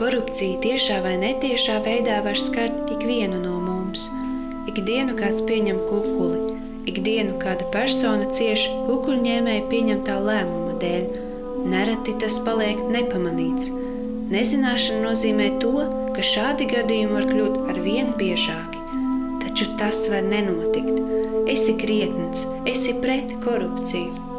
Korupcija tiešā vai netiešā veidā var skart ikvienu no mums. Ikdienu kāds pieņem kukuli, ikdienu kāda persona cieš kukuļņēmēja pieņemtā lēmuma dēļ. Nereti tas paliek nepamanīts. Nezināšana nozīmē to, ka šādi gadījumi var kļūt ar vien biežāki. Taču tas var nenotikt. Esi krietns, esi pret korupciju.